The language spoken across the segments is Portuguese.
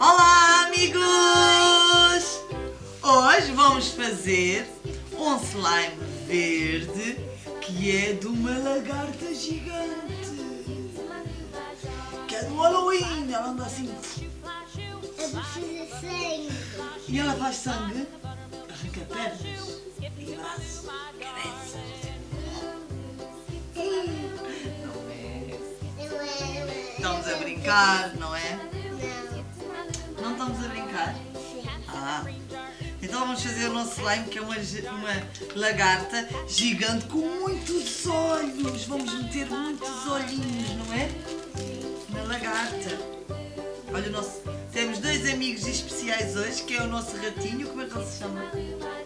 Olá, amigos! Hoje vamos fazer um slime verde que é de uma lagarta gigante. Que é do Halloween. Ela anda assim. Eu preciso sangue. E ela faz sangue, arranca pernas e braços, cabeças. Não é? É. Estamos a brincar, não é? Vamos fazer o nosso slime que é uma, uma lagarta gigante com muitos olhos. Vamos meter muitos olhinhos, não é? Na lagarta. Olha o nosso. Temos dois amigos especiais hoje, que é o nosso ratinho. Como é que ele se chama?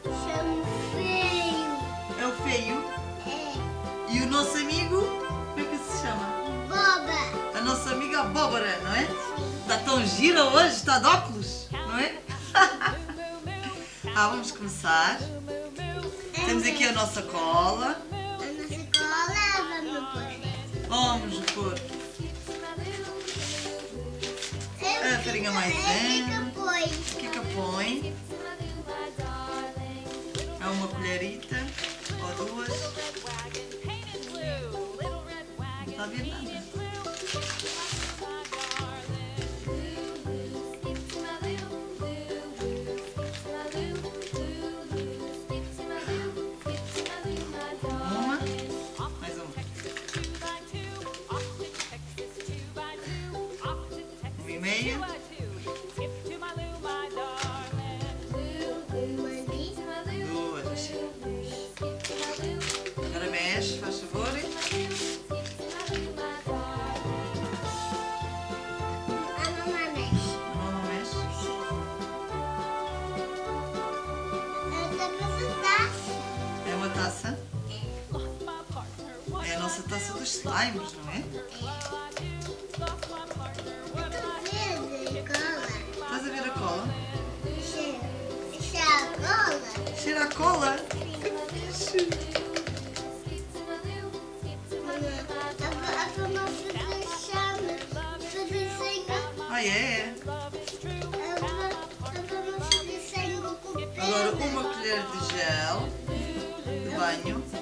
Chamo feio. É o feio. É. E o nosso amigo, como é que se chama? Boba. A nossa amiga Abóbora, não é? Está tão gira hoje, está de óculos, não é? ah, vamos começar. Temos aqui a nossa cola. A nossa cola vamos pôr. Vamos pôr a farinha maisena. O que é que põe? É uma colherita ou duas. Não está a ver nada. Nossa taça dos slimes, não é? Estás a ver a cola? Cheira. A cola. Cheira a cola. Que fixe. Ah, é? Pedra. Agora uma colher de gel de banho.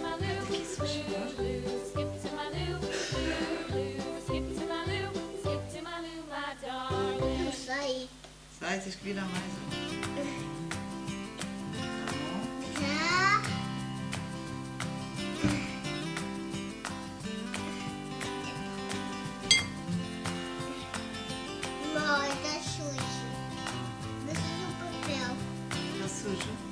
Sai, tens que mais. ó. Tá bom. Já. Mãe, tá sujo. Preciso do papel. Está sujo.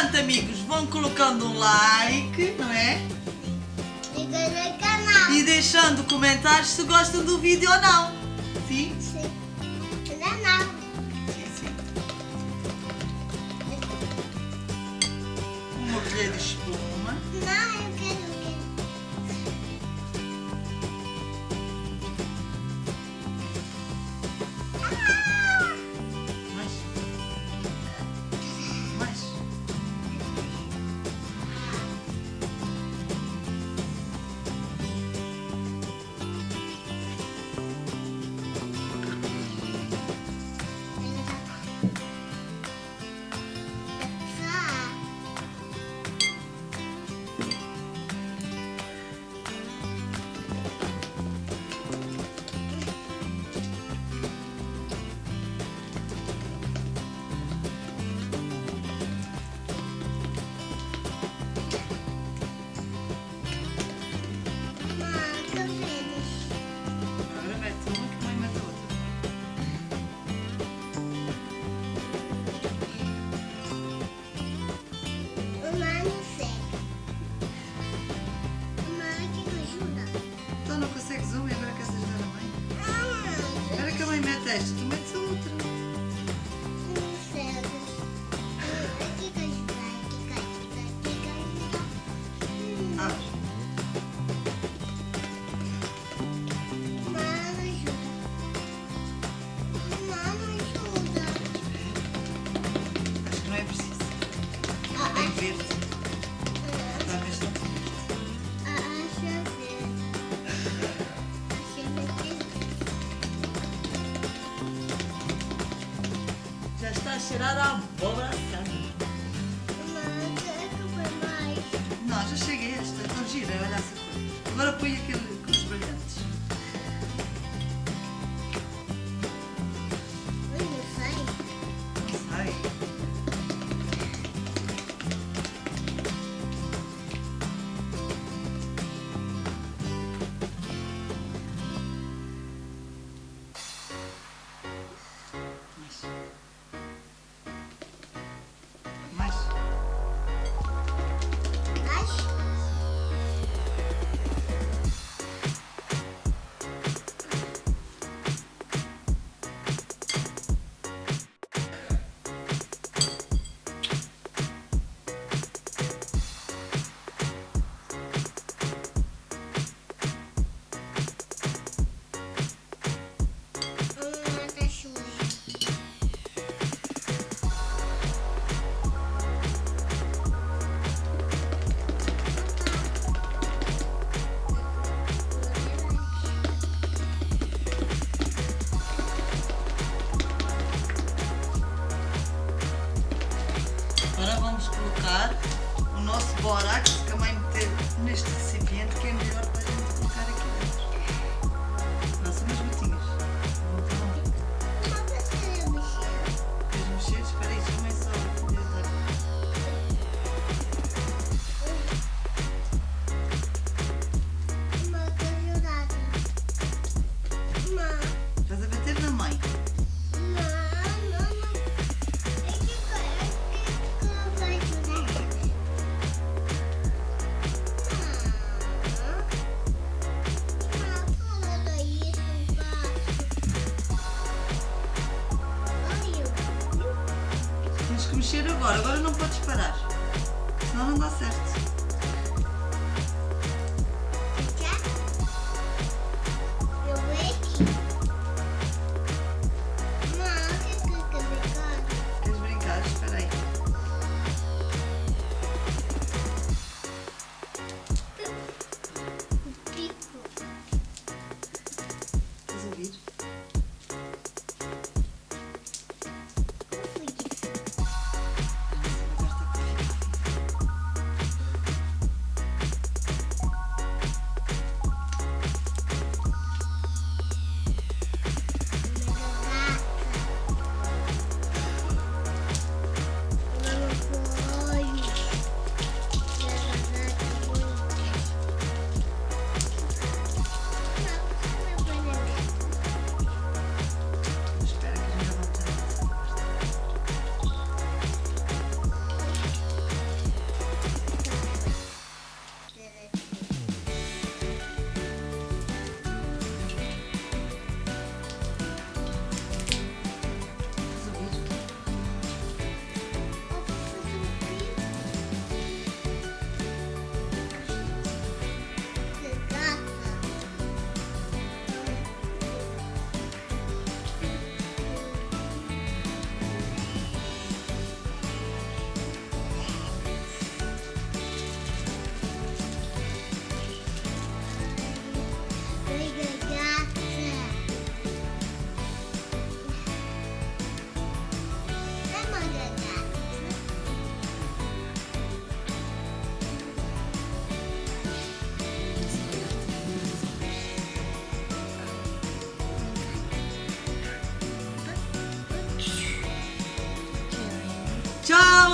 Entretanto, amigos, vão colocando um like, não é? No canal. E deixando comentários se gostam do vídeo ou não. Sim? Sim. Não, não. Sim, sim. Uma colher de espuma. não consegues zoom e agora queres ajudar a mãe? É agora que a mãe mete esta, tu metes outra. está cheirando a abóbora Não, já cheguei, estão girando essa coisa. Agora põe aquele colocar o nosso borax também é meter neste recipiente que é melhor agora, agora não podes parar. Senão não dá certo.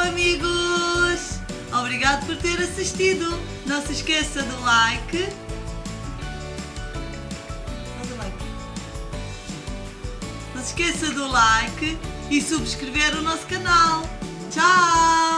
amigos! Obrigado por ter assistido. Não se esqueça do like. Não se esqueça do like e subscrever o nosso canal. Tchau!